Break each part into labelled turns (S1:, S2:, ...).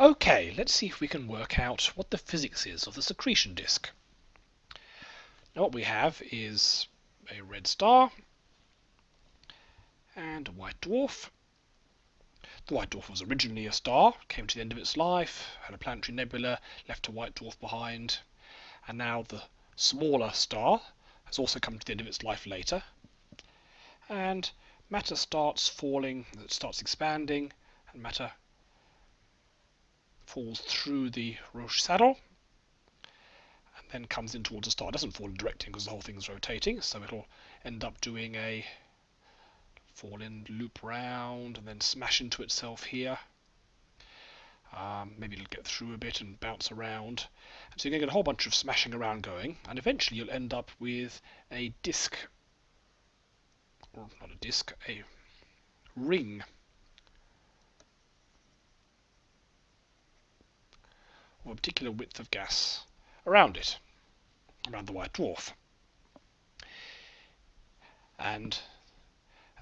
S1: Okay, let's see if we can work out what the physics is of the accretion disk. Now what we have is a red star and a white dwarf. The white dwarf was originally a star, came to the end of its life, had a planetary nebula, left a white dwarf behind, and now the smaller star has also come to the end of its life later. And matter starts falling, it starts expanding, and matter falls through the Roche saddle and then comes in towards the star. It doesn't fall in directing because the whole thing's rotating, so it'll end up doing a fall in, loop round, and then smash into itself here. Um, maybe it'll get through a bit and bounce around. And so you're going to get a whole bunch of smashing around going, and eventually you'll end up with a disk, or not a disk, a ring of a particular width of gas around it, around the white dwarf. And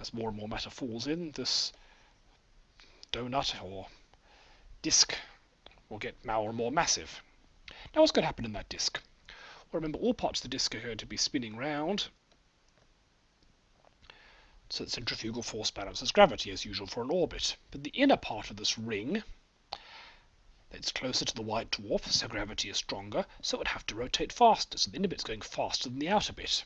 S1: as more and more matter falls in, this donut or disk will get more and more massive. Now what's going to happen in that disk? Well, remember all parts of the disk are going to be spinning round so the centrifugal force balances gravity as usual for an orbit. But the inner part of this ring it's closer to the white dwarf, so gravity is stronger, so it would have to rotate faster, so the inner bit's going faster than the outer bit.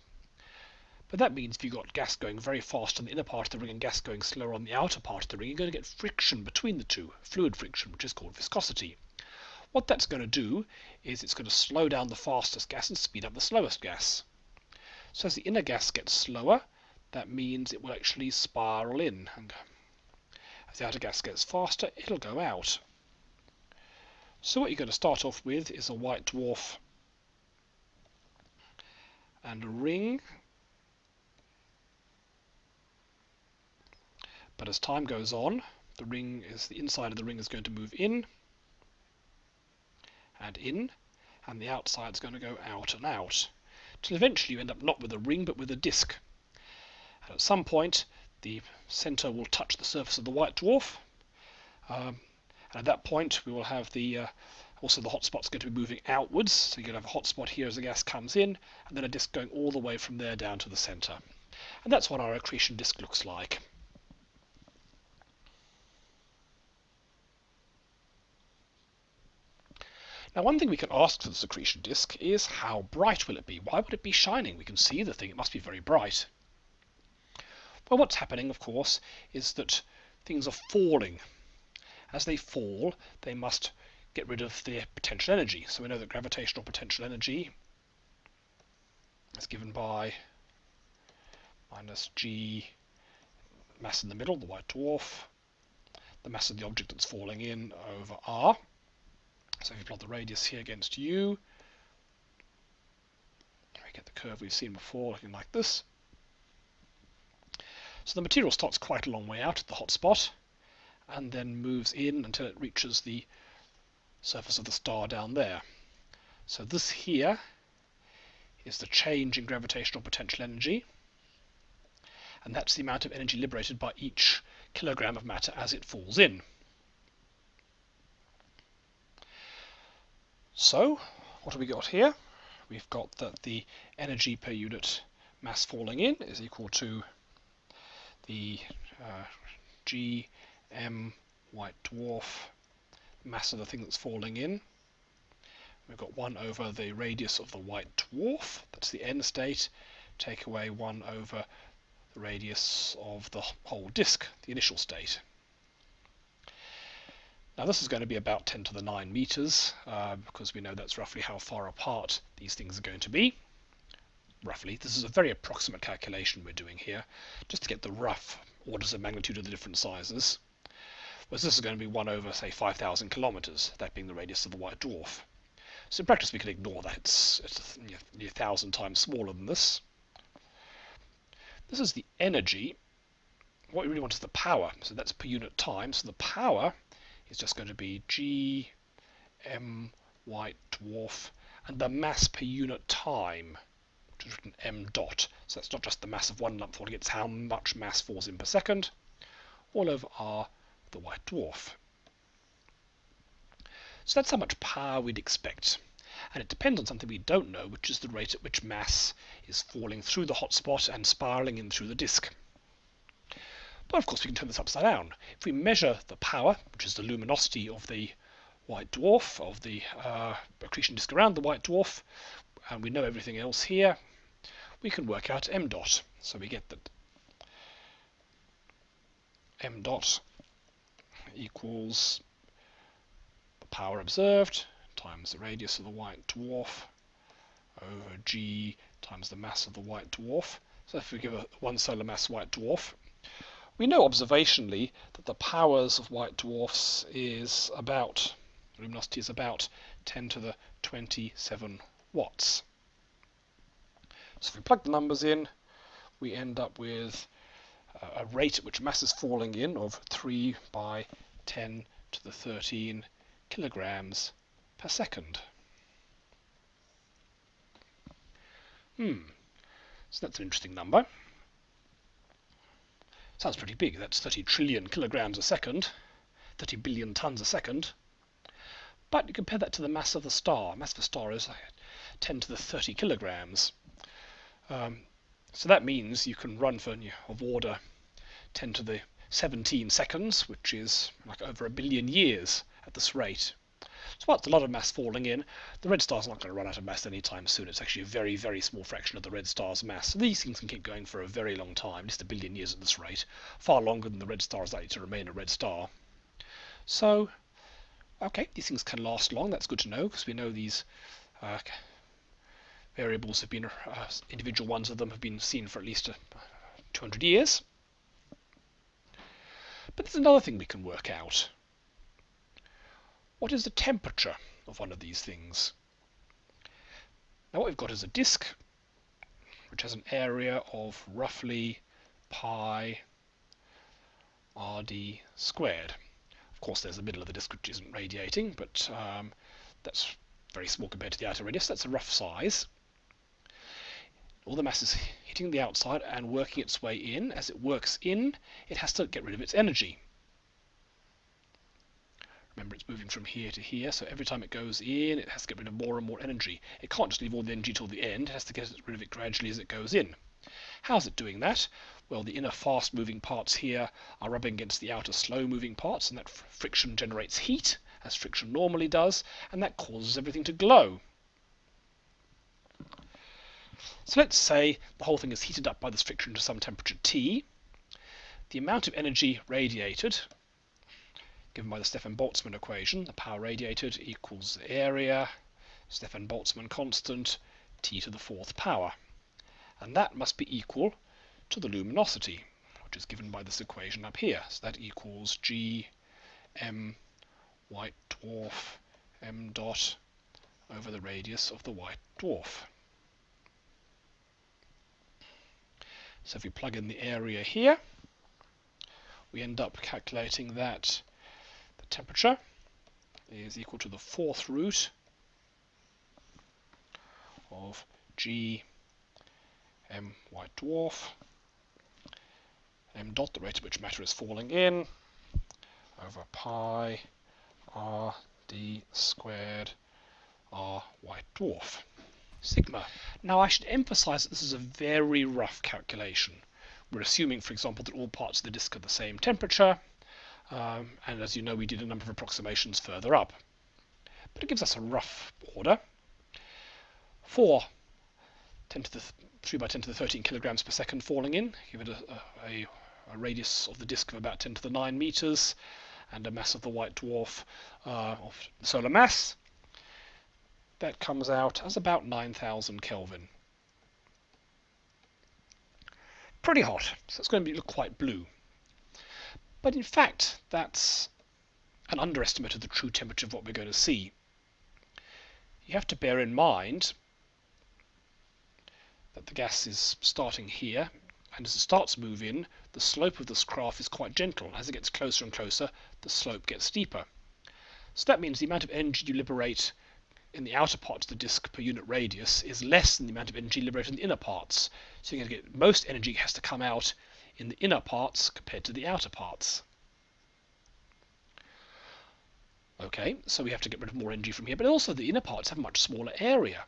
S1: But that means if you've got gas going very fast on the inner part of the ring and gas going slower on the outer part of the ring, you're going to get friction between the two, fluid friction, which is called viscosity. What that's going to do is it's going to slow down the fastest gas and speed up the slowest gas. So as the inner gas gets slower, that means it will actually spiral in. As the outer gas gets faster, it'll go out. So what you're going to start off with is a white dwarf and a ring. But as time goes on, the ring is the inside of the ring is going to move in and in, and the outside is going to go out and out. Till eventually you end up not with a ring but with a disk. And at some point the center will touch the surface of the white dwarf. Um, and at that point, we will have the uh, also the hotspot's going to be moving outwards. So you're going to have a hotspot here as the gas comes in, and then a disk going all the way from there down to the center. And that's what our accretion disk looks like. Now one thing we can ask for the accretion disk is how bright will it be? Why would it be shining? We can see the thing, it must be very bright. Well what's happening of course is that things are falling as they fall, they must get rid of their potential energy. So we know that gravitational potential energy is given by minus g mass in the middle, the white dwarf, the mass of the object that's falling in over r. So if you plot the radius here against u, we get the curve we've seen before looking like this. So the material starts quite a long way out at the hot spot and then moves in until it reaches the surface of the star down there. So this here is the change in gravitational potential energy, and that's the amount of energy liberated by each kilogram of matter as it falls in. So, what have we got here? We've got that the energy per unit mass falling in is equal to the uh, g m white dwarf mass of the thing that's falling in. We've got 1 over the radius of the white dwarf, that's the end state, take away 1 over the radius of the whole disk, the initial state. Now this is going to be about 10 to the 9 meters, uh, because we know that's roughly how far apart these things are going to be. Roughly. This is a very approximate calculation we're doing here, just to get the rough orders of magnitude of the different sizes whereas this is going to be 1 over, say, 5,000 kilometers, that being the radius of the white dwarf. So in practice we can ignore that, it's, it's a, a thousand times smaller than this. This is the energy. What we really want is the power, so that's per unit time. So the power is just going to be g m white dwarf, and the mass per unit time, which is written m dot. So that's not just the mass of one lump falling, it's how much mass falls in per second, all over r the white dwarf. So that's how much power we'd expect. And it depends on something we don't know, which is the rate at which mass is falling through the hotspot and spiraling in through the disk. But of course we can turn this upside down. If we measure the power, which is the luminosity of the white dwarf, of the uh, accretion disk around the white dwarf, and we know everything else here, we can work out m dot. So we get that m dot equals the power observed times the radius of the white dwarf over g times the mass of the white dwarf. So if we give a one solar mass white dwarf, we know observationally that the powers of white dwarfs is about, luminosity is about 10 to the 27 watts. So if we plug the numbers in, we end up with uh, a rate at which mass is falling in of 3 by 10 to the 13 kilograms per second. Hmm, so that's an interesting number. Sounds pretty big, that's 30 trillion kilograms a second, 30 billion tons a second. But you compare that to the mass of the star. Mass of the star is 10 to the 30 kilograms. Um, so that means you can run for of order 10 to the 17 seconds, which is like over a billion years at this rate. So that's a lot of mass falling in. The red star's not going to run out of mass anytime soon. It's actually a very, very small fraction of the red star's mass. So these things can keep going for a very long time, just a billion years at this rate. Far longer than the red star is likely to remain a red star. So, okay, these things can last long. That's good to know, because we know these uh, variables have been, uh, individual ones of them have been seen for at least uh, 200 years. But there's another thing we can work out. What is the temperature of one of these things? Now what we've got is a disk which has an area of roughly pi rd squared. Of course there's the middle of the disk which isn't radiating, but um, that's very small compared to the outer radius. That's a rough size all the mass is hitting the outside and working its way in. As it works in, it has to get rid of its energy. Remember, it's moving from here to here, so every time it goes in, it has to get rid of more and more energy. It can't just leave all the energy till the end, it has to get rid of it gradually as it goes in. How's it doing that? Well, the inner fast-moving parts here are rubbing against the outer slow-moving parts, and that friction generates heat, as friction normally does, and that causes everything to glow. So let's say the whole thing is heated up by this friction to some temperature T. The amount of energy radiated, given by the Stefan-Boltzmann equation, the power radiated equals the area, Stefan-Boltzmann constant, T to the fourth power. And that must be equal to the luminosity, which is given by this equation up here. So that equals G m white dwarf m dot over the radius of the white dwarf. So if we plug in the area here, we end up calculating that the temperature is equal to the fourth root of G m white dwarf m dot, the rate at which matter is falling in, over pi r d squared r white dwarf sigma. Now I should emphasize that this is a very rough calculation. We're assuming, for example, that all parts of the disk are the same temperature, um, and as you know, we did a number of approximations further up. But it gives us a rough order. For 10 to the 3 by 10 to the 13 kilograms per second falling in, give it a, a, a radius of the disk of about 10 to the 9 meters, and a mass of the white dwarf uh, of solar mass, that comes out as about 9000 Kelvin. Pretty hot, so it's going to be, look quite blue. But in fact, that's an underestimate of the true temperature of what we're going to see. You have to bear in mind that the gas is starting here, and as it starts to move in, the slope of this graph is quite gentle. As it gets closer and closer, the slope gets steeper. So that means the amount of energy you liberate in the outer parts of the disk per unit radius is less than the amount of energy liberated in the inner parts. So you're going to get most energy has to come out in the inner parts compared to the outer parts. Okay, so we have to get rid of more energy from here, but also the inner parts have a much smaller area.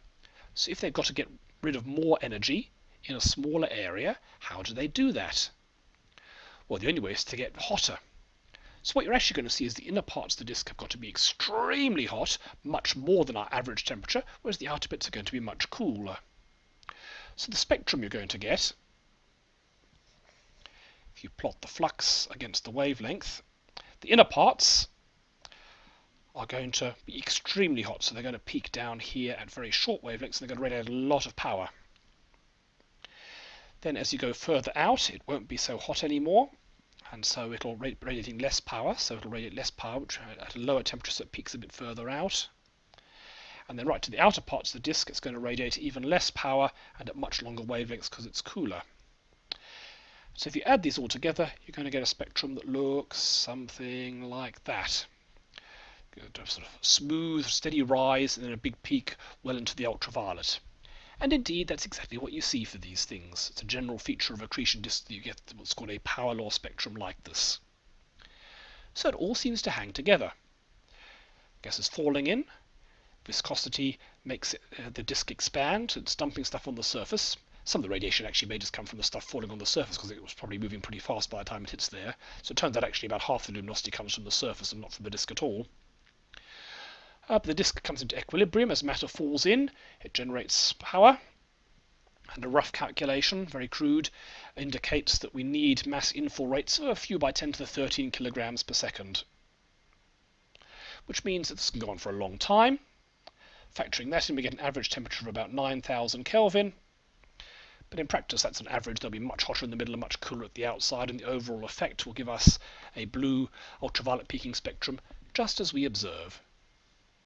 S1: So if they've got to get rid of more energy in a smaller area, how do they do that? Well, the only way is to get hotter. So what you're actually going to see is the inner parts of the disk have got to be extremely hot, much more than our average temperature, whereas the outer bits are going to be much cooler. So the spectrum you're going to get, if you plot the flux against the wavelength, the inner parts are going to be extremely hot, so they're going to peak down here at very short wavelengths, and they're going to radiate a lot of power. Then as you go further out, it won't be so hot anymore, and so it'll radiating less power, so it'll radiate less power, which at a lower temperature, so it peaks a bit further out. And then right to the outer parts of the disk, it's going to radiate even less power and at much longer wavelengths because it's cooler. So if you add these all together, you're going to get a spectrum that looks something like that sort of smooth, steady rise and then a big peak well into the ultraviolet. And indeed, that's exactly what you see for these things. It's a general feature of accretion disk that you get what's called a power law spectrum like this. So it all seems to hang together. Gas is falling in, viscosity makes it, uh, the disk expand, it's dumping stuff on the surface. Some of the radiation actually may just come from the stuff falling on the surface because it was probably moving pretty fast by the time it hits there. So it turns out actually about half the luminosity comes from the surface and not from the disk at all. The disk comes into equilibrium as matter falls in, it generates power, and a rough calculation, very crude, indicates that we need mass infall rates of a few by 10 to the 13 kilograms per second. Which means that this can go on for a long time. Factoring that in, we get an average temperature of about 9,000 Kelvin. But in practice, that's an average. They'll be much hotter in the middle and much cooler at the outside, and the overall effect will give us a blue ultraviolet peaking spectrum, just as we observe